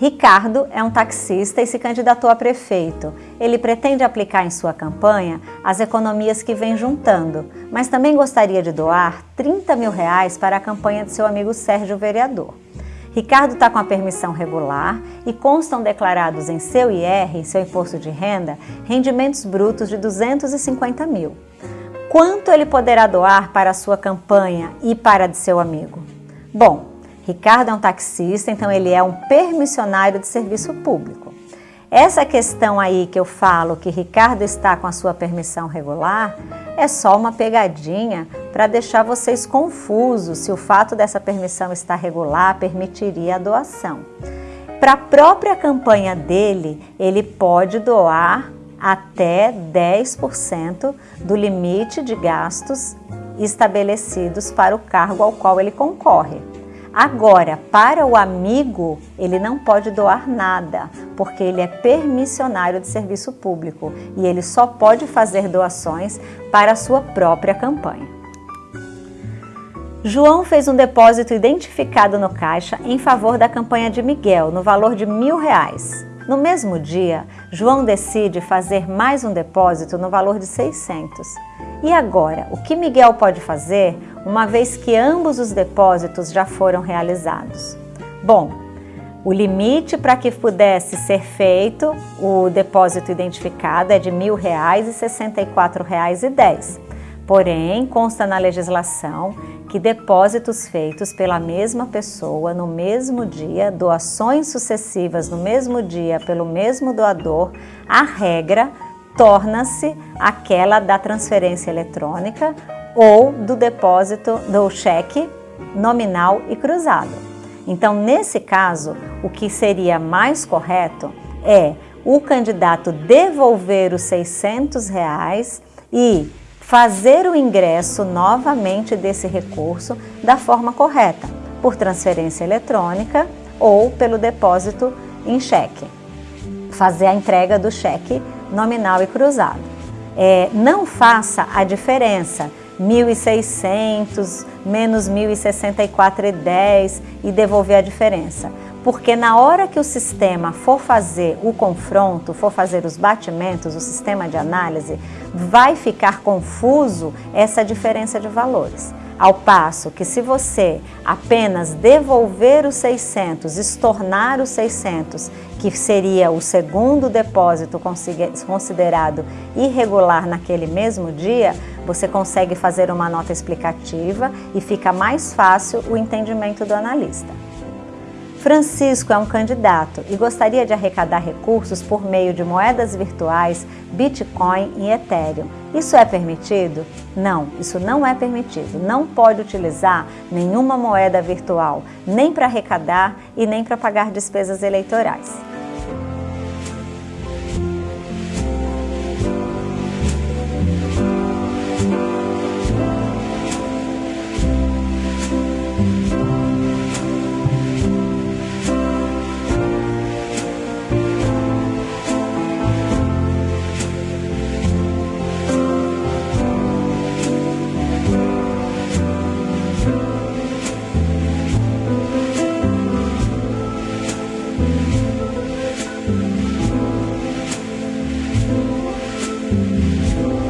Ricardo é um taxista e se candidatou a prefeito. Ele pretende aplicar em sua campanha as economias que vem juntando, mas também gostaria de doar 30 mil reais para a campanha de seu amigo Sérgio Vereador. Ricardo está com a permissão regular e constam declarados em seu IR, seu imposto de renda, rendimentos brutos de 250 mil. Quanto ele poderá doar para a sua campanha e para a de seu amigo? Bom, Ricardo é um taxista, então ele é um permissionário de serviço público. Essa questão aí que eu falo que Ricardo está com a sua permissão regular é só uma pegadinha para deixar vocês confusos se o fato dessa permissão estar regular permitiria a doação. Para a própria campanha dele, ele pode doar até 10% do limite de gastos estabelecidos para o cargo ao qual ele concorre. Agora, para o amigo, ele não pode doar nada, porque ele é permissionário de serviço público e ele só pode fazer doações para a sua própria campanha. João fez um depósito identificado no caixa em favor da campanha de Miguel, no valor de mil reais. No mesmo dia, João decide fazer mais um depósito no valor de 600. E agora, o que Miguel pode fazer uma vez que ambos os depósitos já foram realizados? Bom, o limite para que pudesse ser feito o depósito identificado é de R$ 1.000 e R$ 64,10. Porém, consta na legislação que depósitos feitos pela mesma pessoa no mesmo dia, doações sucessivas no mesmo dia pelo mesmo doador, a regra torna-se aquela da transferência eletrônica ou do depósito do cheque nominal e cruzado. Então, nesse caso, o que seria mais correto é o candidato devolver os 600 reais e fazer o ingresso novamente desse recurso da forma correta, por transferência eletrônica ou pelo depósito em cheque. Fazer a entrega do cheque nominal e cruzado. É, não faça a diferença 1.600 menos 1.064,10 e devolver a diferença. Porque na hora que o sistema for fazer o confronto, for fazer os batimentos, o sistema de análise, vai ficar confuso essa diferença de valores. Ao passo que se você apenas devolver os 600, estornar os 600, que seria o segundo depósito considerado irregular naquele mesmo dia, você consegue fazer uma nota explicativa e fica mais fácil o entendimento do analista. Francisco é um candidato e gostaria de arrecadar recursos por meio de moedas virtuais, Bitcoin e Ethereum. Isso é permitido? Não, isso não é permitido. Não pode utilizar nenhuma moeda virtual, nem para arrecadar e nem para pagar despesas eleitorais. Sure.